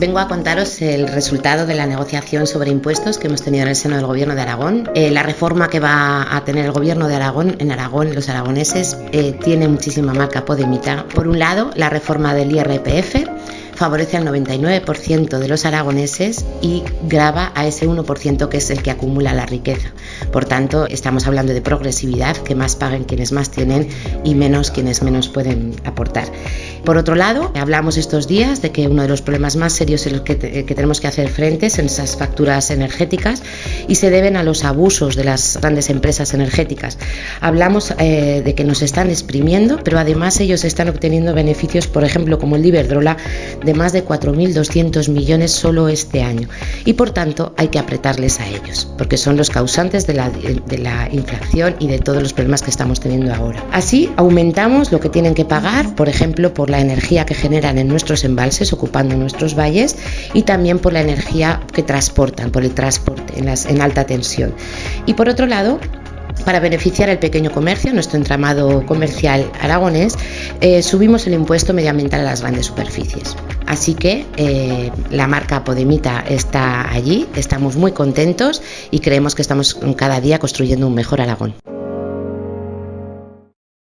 Vengo a contaros el resultado de la negociación sobre impuestos que hemos tenido en el seno del Gobierno de Aragón. Eh, la reforma que va a tener el Gobierno de Aragón en Aragón, los aragoneses, eh, tiene muchísima marca podemita. Por un lado, la reforma del IRPF favorece al 99% de los aragoneses y grava a ese 1% que es el que acumula la riqueza. Por tanto, estamos hablando de progresividad, que más paguen quienes más tienen y menos quienes menos pueden aportar. Por otro lado, hablamos estos días de que uno de los problemas más serios en los que, que tenemos que hacer frente son esas facturas energéticas y se deben a los abusos de las grandes empresas energéticas. Hablamos eh, de que nos están exprimiendo, pero además ellos están obteniendo beneficios, por ejemplo, como el de Iberdrola, de más de 4.200 millones solo este año. Y por tanto hay que apretarles a ellos, porque son los causantes de la, de la inflación y de todos los problemas que estamos teniendo ahora. Así aumentamos lo que tienen que pagar, por ejemplo, por la energía que generan en nuestros embalses, ocupando nuestros valles, y también por la energía que transportan, por el transporte en, las, en alta tensión. Y por otro lado, para beneficiar al pequeño comercio, nuestro entramado comercial aragonés, eh, subimos el impuesto medioambiental a las grandes superficies. Así que eh, la marca Podemita está allí, estamos muy contentos y creemos que estamos cada día construyendo un mejor Aragón.